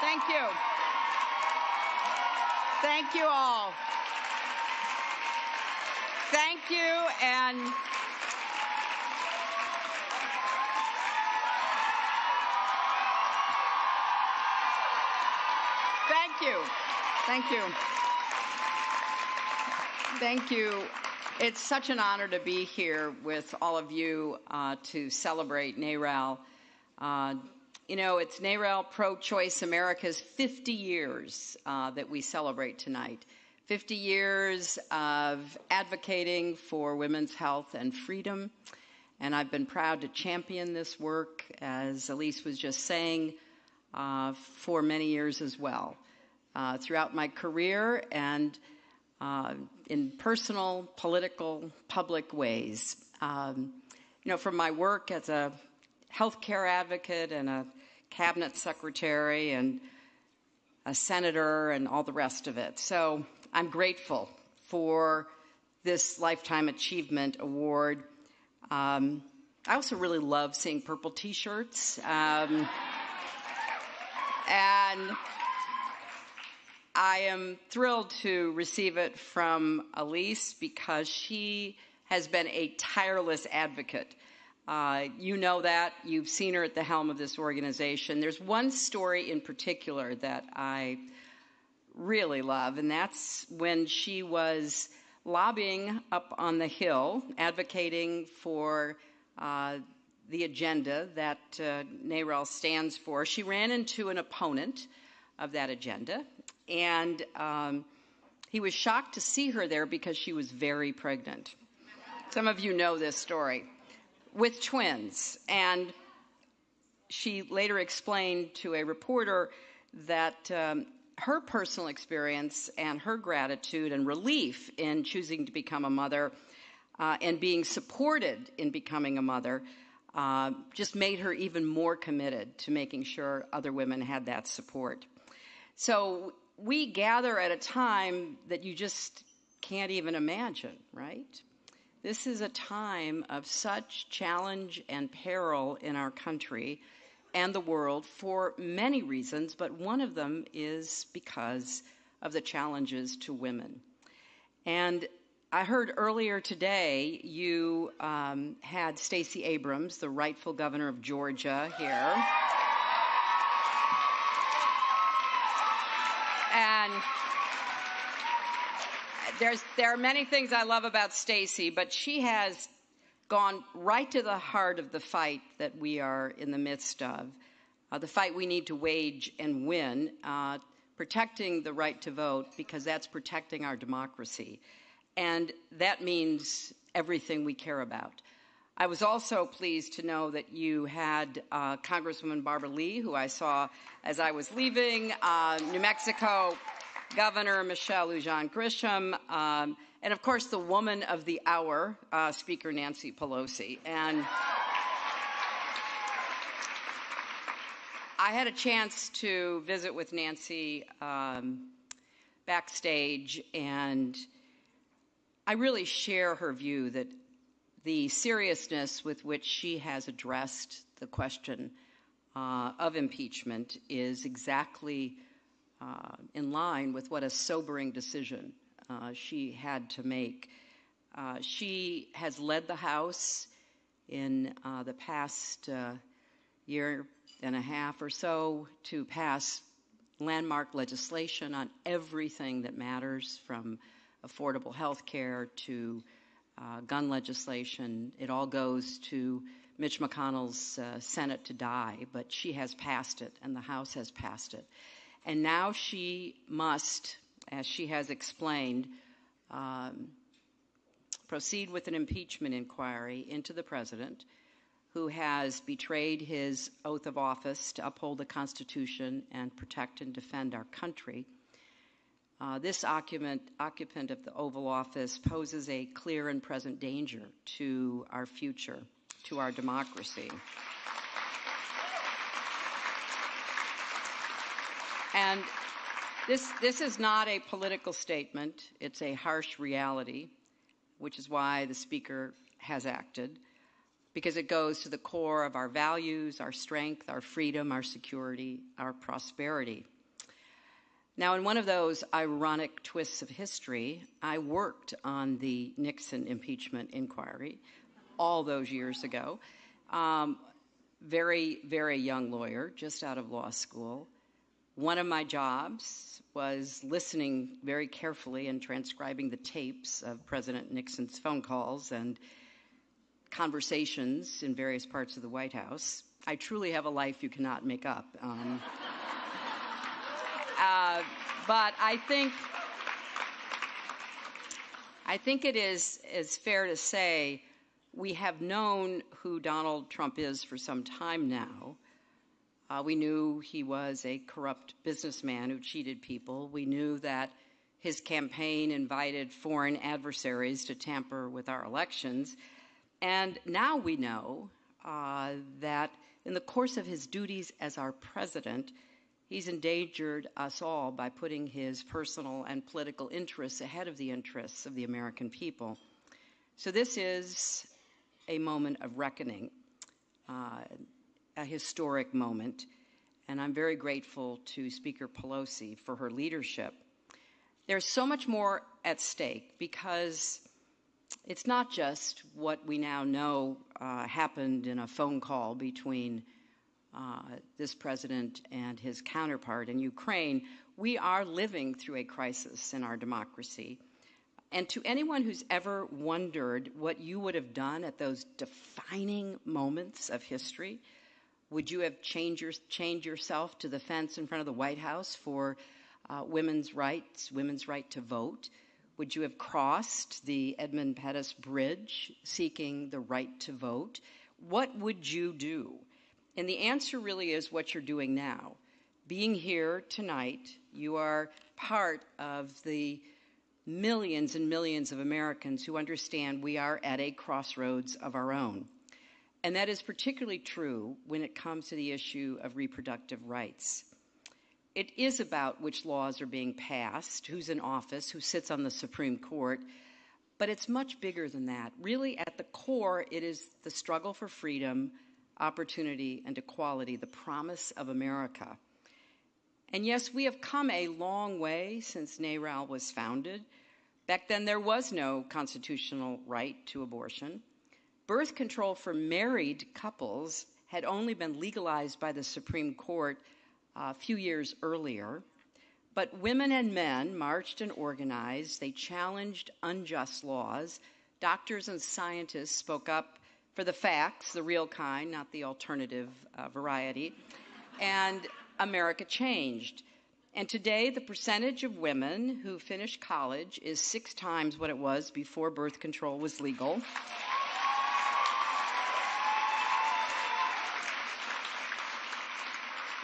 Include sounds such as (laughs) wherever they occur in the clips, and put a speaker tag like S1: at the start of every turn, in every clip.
S1: Thank you. Thank you all. Thank you and Thank you. Thank you. Thank you. It's such an honor to be here with all of you uh, to celebrate NARAL. Uh, you know, it's NARAL Pro Choice America's 50 years uh, that we celebrate tonight. 50 years of advocating for women's health and freedom. And I've been proud to champion this work, as Ilyse was just saying, uh, for many years as well. Uh, throughout my career and uh, in personal, political, public ways. Um, you know, from my work as a healthcare advocate and a cabinet secretary and a senator and all the rest of it. So I'm grateful for this Lifetime Achievement Award. Um, I also really love seeing purple t shirts. Um, and I am thrilled to receive it from Ilyse because she has been a tireless advocate. Uh, you know that. You've seen her at the helm of this organization. There's one story in particular that I really love, and that's when she was lobbying up on the Hill, advocating for uh, the agenda that uh, stands for. She ran into an opponent of that agenda, and um, he was shocked to see her there because she was very pregnant. Some of you know this story with twins. And she later explained to a reporter that um, her personal experience and her gratitude and relief in choosing to become a mother uh, and being supported in becoming a mother uh, just made her even more committed to making sure other women had that support. So we gather at a time that you just can't even imagine, right? This is a time of such challenge and peril in our country and the world for many reasons, but one of them is because of the challenges to women. And I heard earlier today you um, had Stacey Abrams, the rightful governor of Georgia, here. And there's, there are many things I love about Stacey, but she has gone right to the heart of the fight that we are in the midst of, uh, the fight we need to wage and win, uh, protecting the right to vote because that's protecting our democracy. And that means everything we care about. I was also pleased to know that you had uh, Congresswoman Barbara Lee, who I saw as I was leaving uh, New Mexico, Governor Michelle Lujan Grisham, um, and of course the woman of the hour, uh, Speaker Nancy Pelosi. And I had a chance to visit with Nancy um, backstage, and I really share her view that the seriousness with which she has addressed the question uh, of impeachment is exactly uh, in line with what a sobering decision uh, she had to make. Uh, she has led the House in uh, the past uh, year and a half or so to pass landmark legislation on everything that matters from affordable health care to uh, gun legislation. It all goes to Mitch McConnell's uh, Senate to die, but she has passed it and the House has passed it. And now she must, as she has explained, um, proceed with an impeachment inquiry into the president who has betrayed his oath of office to uphold the Constitution and protect and defend our country. Uh, this occupant, occupant of the Oval Office poses a clear and present danger to our future, to our democracy. And this, this is not a political statement, it's a harsh reality, which is why the Speaker has acted because it goes to the core of our values, our strength, our freedom, our security, our prosperity. Now, in one of those ironic twists of history, I worked on the Nixon impeachment inquiry all those years ago. Um, very, very young lawyer, just out of law school. One of my jobs was listening very carefully and transcribing the tapes of President Nixon's phone calls and conversations in various parts of the White House. I truly have a life you cannot make up. Um, (laughs) uh, but I think I think it is is fair to say we have known who Donald Trump is for some time now. Uh, we knew he was a corrupt businessman who cheated people. We knew that his campaign invited foreign adversaries to tamper with our elections. And now we know uh, that in the course of his duties as our president, he's endangered us all by putting his personal and political interests ahead of the interests of the American people. So, this is a moment of reckoning, uh, a historic moment, and I'm very grateful to Speaker Pelosi for her leadership. There's so much more at stake because it's not just what we now know uh, happened in a phone call between uh, this president and his counterpart in Ukraine. We are living through a crisis in our democracy. And to anyone who's ever wondered what you would have done at those defining moments of history, would you have changed, your, changed yourself to the fence in front of the White House for uh, women's rights, women's right to vote? Would you have crossed the Edmund Pettus Bridge seeking the right to vote? What would you do? And the answer really is what you're doing now. Being here tonight, you are part of the millions and millions of Americans who understand we are at a crossroads of our own. And that is particularly true when it comes to the issue of reproductive rights. It is about which laws are being passed, who's in office, who sits on the Supreme Court, but it's much bigger than that. Really, at the core, it is the struggle for freedom, opportunity, and equality, the promise of America. And yes, we have come a long way since NARAL was founded. Back then, there was no constitutional right to abortion. Birth control for married couples had only been legalized by the Supreme Court a few years earlier. But women and men marched and organized. They challenged unjust laws. Doctors and scientists spoke up for the facts, the real kind, not the alternative uh, variety. And America changed. And today, the percentage of women who finish college is six times what it was before birth control was legal.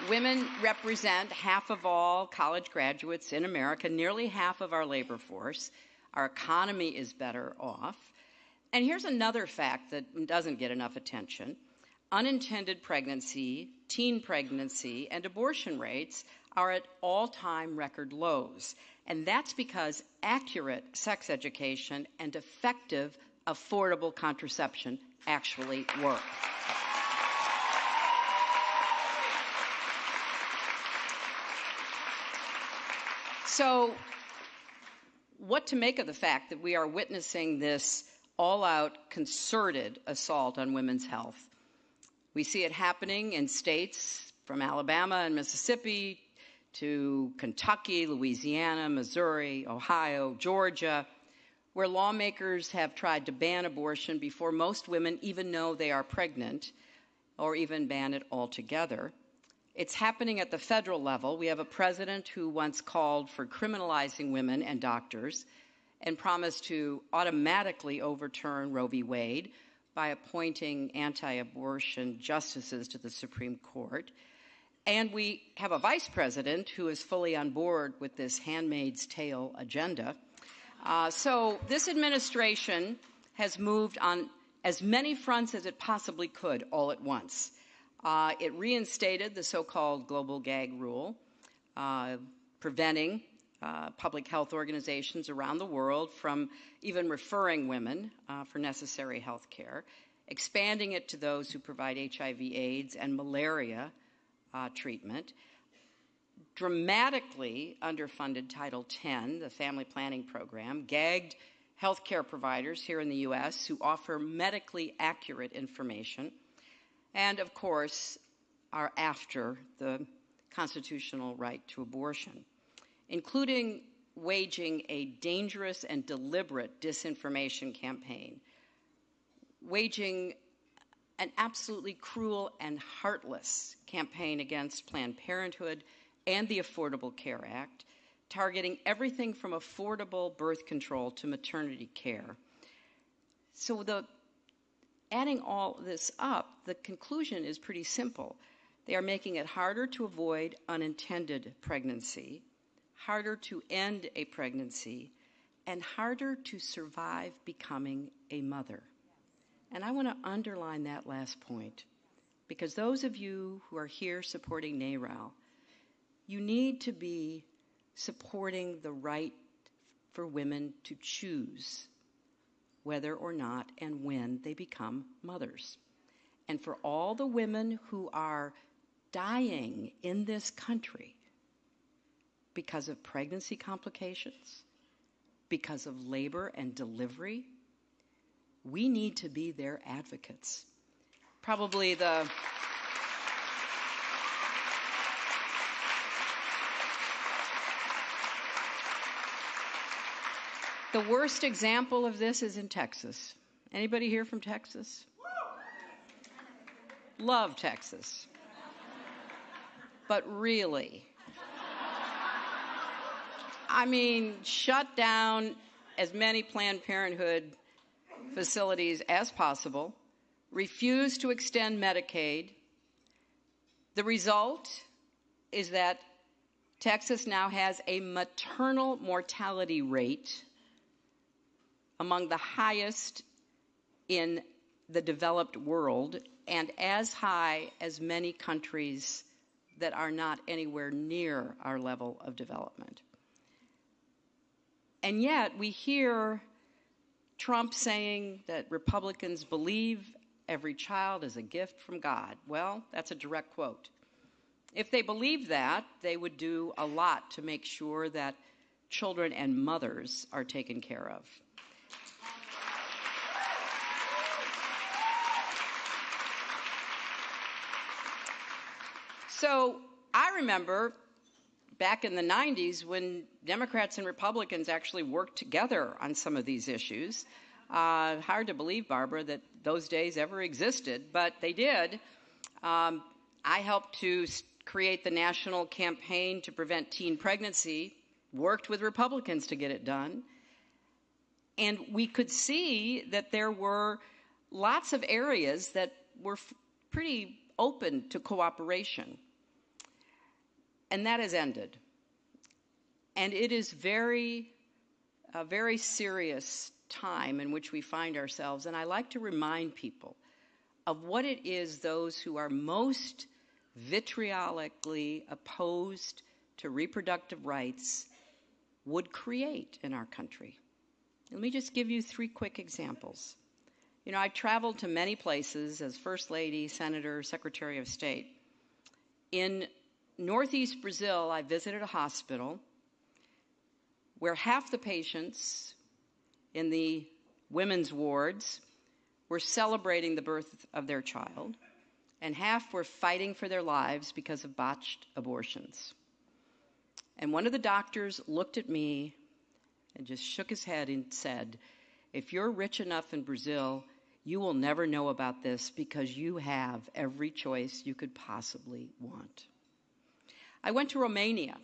S1: Women represent half of all college graduates in America, nearly half of our labor force. Our economy is better off. And here's another fact that doesn't get enough attention unintended pregnancy, teen pregnancy, and abortion rates are at all time record lows. And that's because accurate sex education and effective, affordable contraception actually work. So, what to make of the fact that we are witnessing this all out concerted assault on women's health? We see it happening in states from Alabama and Mississippi to Kentucky, Louisiana, Missouri, Ohio, Georgia, where lawmakers have tried to ban abortion before most women even know they are pregnant or even ban it altogether. It's happening at the federal level. We have a president who once called for criminalizing women and doctors and promised to automatically overturn Roe v. Wade by appointing anti abortion justices to the Supreme Court. And we have a vice president who is fully on board with this handmaid's tale agenda. Uh, so this administration has moved on as many fronts as it possibly could all at once. Uh, it reinstated the so called global gag rule, uh, preventing uh, public health organizations around the world from even referring women uh, for necessary health care. expanding it to those who provide HIV, AIDS, and malaria uh, treatment, dramatically underfunded Title X, the family planning program, gagged healthcare providers here in the U.S. who offer medically accurate information, and of course, are after the constitutional right to abortion, including waging a dangerous and deliberate disinformation campaign, waging an absolutely cruel and heartless campaign against Planned Parenthood and the Affordable Care Act, targeting everything from affordable birth control to maternity care. So the adding all this up, the conclusion is pretty simple. They are making it harder to avoid unintended pregnancy, harder to end a pregnancy, and harder to survive becoming a mother. And I want to underline that last point because those of you who are here supporting NARAL, you need to be supporting the right for women to choose whether or not and when they become mothers. And for all the women who are dying in this country because of pregnancy complications, because of labor and delivery, we need to be their advocates. Probably the The worst example of this is in Texas. Anybody here from Texas? Love Texas. But really, I mean, shut down as many Planned Parenthood facilities as possible, refuse to extend Medicaid. The result is that Texas now has a maternal mortality rate among the highest in the developed world and as high as many countries that are not anywhere near our level of development. And yet we hear Trump saying that Republicans believe every child is a gift from God. Well, that's a direct quote. If they believed that, they would do a lot to make sure that children and mothers are taken care of. So I remember back in the 90s when Democrats and Republicans actually worked together on some of these issues. Uh, hard to believe, Barbara, that those days ever existed, but they did. Um, I helped to create the national campaign to prevent teen pregnancy, worked with Republicans to get it done. And we could see that there were lots of areas that were pretty open to cooperation. And that has ended. And it is very, a very serious time in which we find ourselves. And I like to remind people of what it is those who are most vitriolically opposed to reproductive rights would create in our country. Let me just give you three quick examples. You know, I traveled to many places as First Lady, Senator, Secretary of State. In northeast Brazil, I visited a hospital where half the patients in the women's wards were celebrating the birth of their child, and half were fighting for their lives because of botched abortions. And one of the doctors looked at me and just shook his head and said, If you're rich enough in Brazil, you will never know about this because you have every choice you could possibly want. I went to Romania,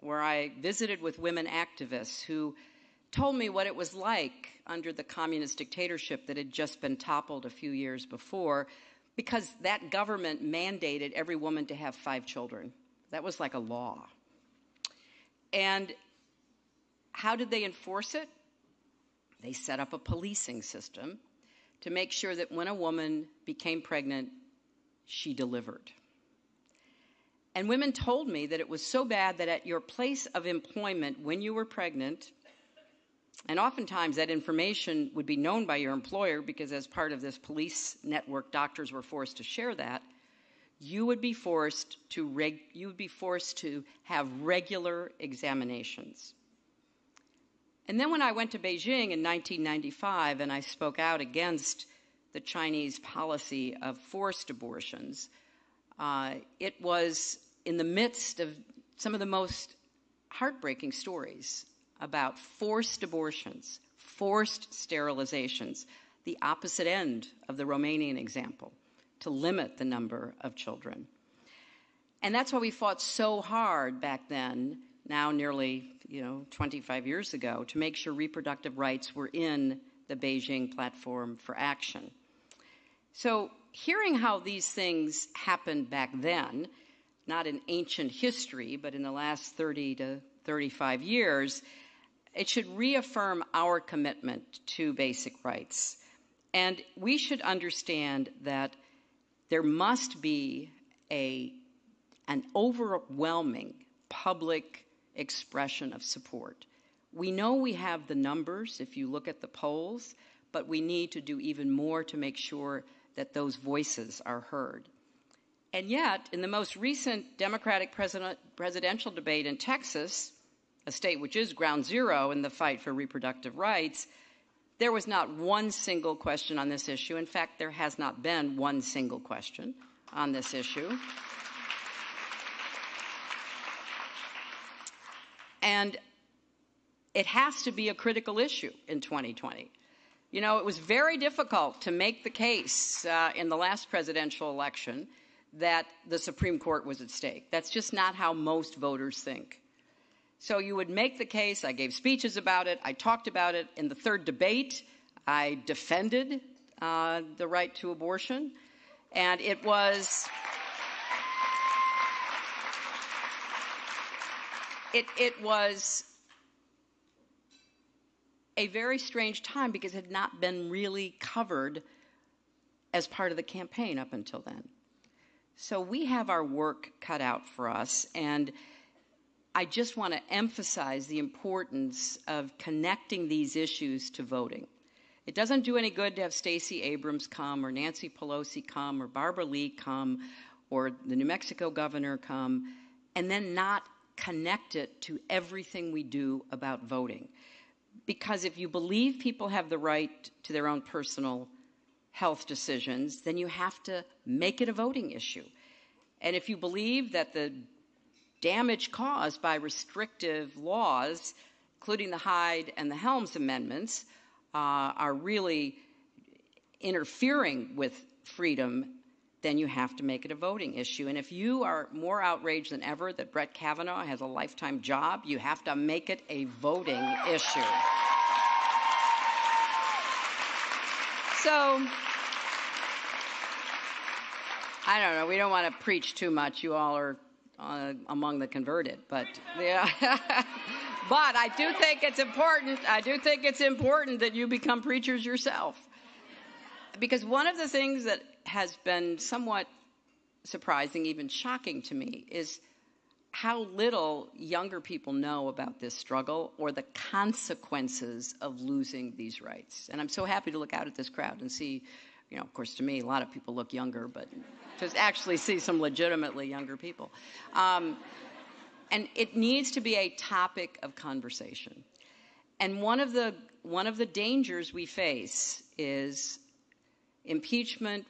S1: where I visited with women activists who told me what it was like under the communist dictatorship that had just been toppled a few years before, because that government mandated every woman to have five children. That was like a law. And how did they enforce it? They set up a policing system to make sure that when a woman became pregnant, she delivered. And women told me that it was so bad that at your place of employment, when you were pregnant, And oftentimes that information would be known by your employer because, as part of this police network, doctors were forced to share that. You would be forced to reg- you would be forced to have regular examinations. And then when I went to Beijing in 1995 and I spoke out against the Chinese policy of forced abortions, Uh, it was in the midst of some of the most heartbreaking stories about forced abortions, forced sterilizations, the opposite end of the Romanian example, to limit the number of children. And that's why we fought so hard back then, now nearly, you know, 25 years ago, to make sure reproductive rights were in the Beijing Platform for Action. So, hearing how these things happened back then, not in ancient history, but in the last 30 to 35 years, it should reaffirm our commitment to basic rights. And we should understand that there must be a, an overwhelming public expression of support. We know we have the numbers if you look at the polls, but we need to do even more to make sure that those voices are heard. And yet, in the most recent Democratic presidential debate in Texas, a state which is ground zero in the fight for reproductive rights, there was not one single question on this issue. In fact, there has not been one single question on this issue. And it has to be a critical issue in 2020. You know, it was very difficult to make the case uh, in the last presidential election that the Supreme Court was at stake. That's just not how most voters think. So you would make the case. I gave speeches about it. I talked about it in the third debate. I defended uh, the right to abortion. And it was. It, it was a very strange time because it had not been really covered as part of the campaign up until then. So we have our work cut out for us, and I just want to emphasize the importance of connecting these issues to voting. It doesn't do any good to have Stacey Abrams come or Nancy Pelosi come or Barbara Lee come or the New Mexico governor come and then not connect it to everything we do about voting. Because if you believe people have the right to their own personal health decisions, then you have to make it a voting issue. And if you believe that the damage caused by restrictive laws, including the Hyde and the Helms amendments, uh, are really interfering with freedom, then you have to make it a voting issue. And if you are more outraged than ever that Brett Kavanaugh has a lifetime job, you have to make it a voting issue. So, I don't know. We don't want to preach too much. You all are uh, among the converted. But yeah, (laughs) but I do think it's important. I do think it's important that you become preachers yourself, because one of the things that has been somewhat surprising, even shocking to me, is how little younger people know about this struggle or the consequences of losing these rights. And I'm so happy to look out at this crowd and see, you know, of course, to me, a lot of people look younger, but to actually see some legitimately younger people. Um, and it needs to be a topic of conversation. And one of the one of the dangers we face is impeachment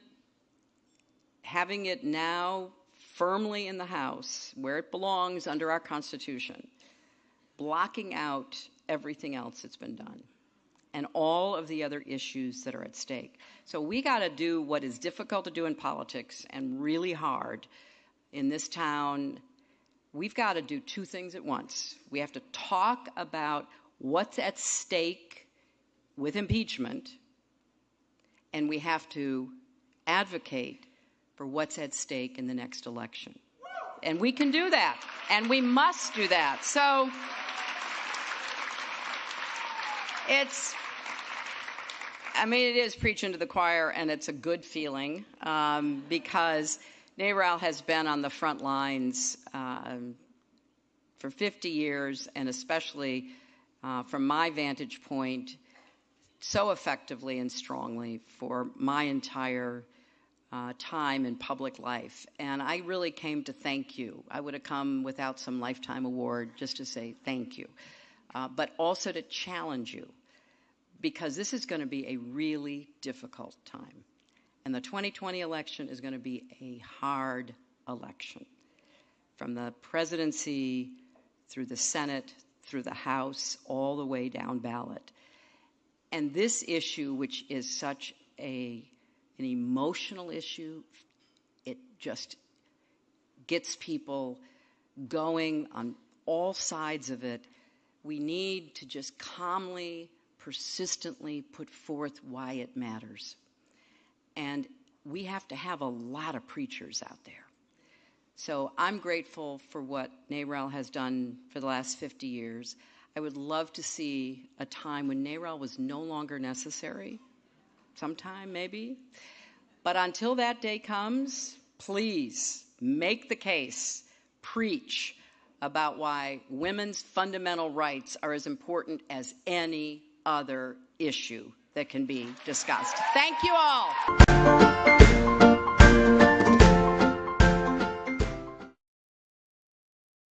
S1: having it now firmly in the House where it belongs under our Constitution, blocking out everything else that's been done and all of the other issues that are at stake. So we got to do what is difficult to do in politics and really hard in this town. We've got to do two things at once. We have to talk about what's at stake with impeachment, and we have to advocate for what's at stake in the next election. And we can do that, and we must do that. So it's I mean, it is preaching to the choir, and it's a good feeling um, because NARAL has been on the front lines um, for 50 years, and especially uh, from my vantage point, so effectively and strongly for my entire uh, time in public life. And I really came to thank you. I would have come without some lifetime award just to say thank you, uh, but also to challenge you because this is going to be a really difficult time. And the 2020 election is going to be a hard election. From the presidency through the Senate, through the House, all the way down ballot. And this issue, which is such a, an emotional issue, it just gets people going on all sides of it. We need to just calmly, persistently put forth why it matters. And we have to have a lot of preachers out there. So I'm grateful for what NARAL has done for the last 50 years. I would love to see a time when NARAL was no longer necessary, sometime maybe. But until that day comes, please make the case, preach about why women's fundamental rights are as important as any other issue that can be discussed. Thank you all.